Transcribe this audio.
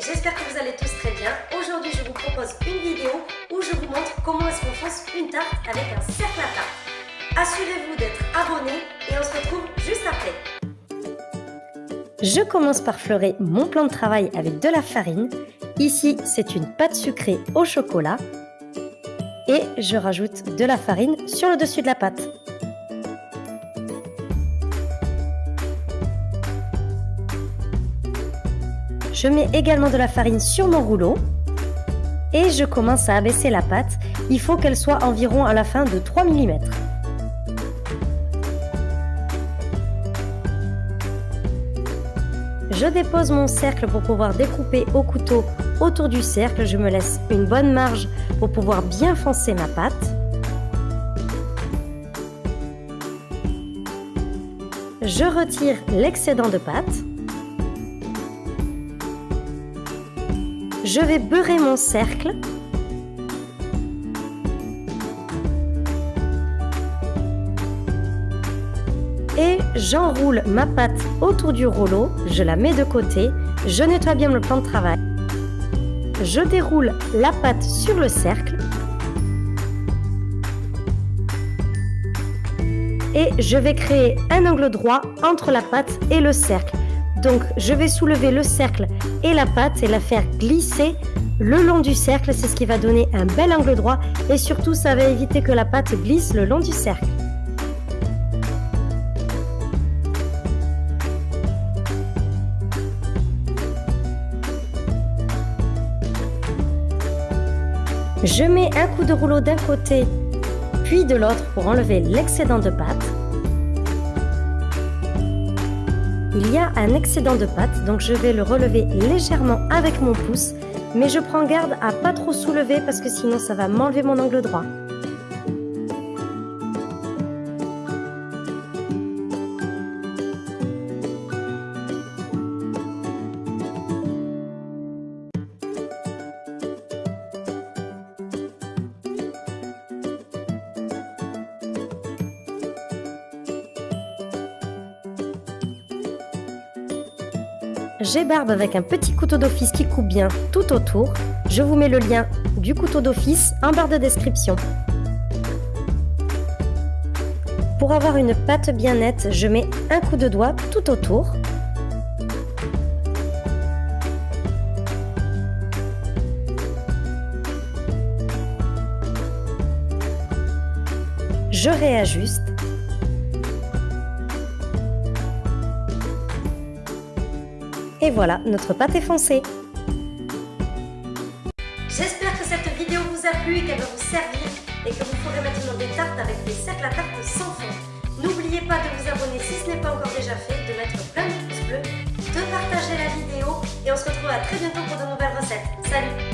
j'espère que vous allez tous très bien. Aujourd'hui je vous propose une vidéo où je vous montre comment est-ce qu'on fonce une tarte avec un cercle à tarte. Assurez-vous d'être abonné et on se retrouve juste après. Je commence par fleurer mon plan de travail avec de la farine. Ici c'est une pâte sucrée au chocolat. Et je rajoute de la farine sur le dessus de la pâte. Je mets également de la farine sur mon rouleau et je commence à abaisser la pâte. Il faut qu'elle soit environ à la fin de 3 mm. Je dépose mon cercle pour pouvoir découper au couteau autour du cercle. Je me laisse une bonne marge pour pouvoir bien foncer ma pâte. Je retire l'excédent de pâte. Je vais beurrer mon cercle. Et j'enroule ma pâte autour du rouleau, je la mets de côté, je nettoie bien le plan de travail. Je déroule la pâte sur le cercle. Et je vais créer un angle droit entre la pâte et le cercle. Donc je vais soulever le cercle et la pâte et la faire glisser le long du cercle. C'est ce qui va donner un bel angle droit et surtout ça va éviter que la pâte glisse le long du cercle. Je mets un coup de rouleau d'un côté puis de l'autre pour enlever l'excédent de pâte. Il y a un excédent de pâte, donc je vais le relever légèrement avec mon pouce, mais je prends garde à pas trop soulever parce que sinon ça va m'enlever mon angle droit. J'ébarbe avec un petit couteau d'office qui coupe bien tout autour. Je vous mets le lien du couteau d'office en barre de description. Pour avoir une pâte bien nette, je mets un coup de doigt tout autour. Je réajuste Et voilà, notre pâte est foncée. J'espère que cette vidéo vous a plu et qu'elle va vous servir et que vous pourrez maintenant des tartes avec des cercles à tarte sans fond. N'oubliez pas de vous abonner si ce n'est pas encore déjà fait, de mettre plein de pouces bleus, de partager la vidéo et on se retrouve à très bientôt pour de nouvelles recettes. Salut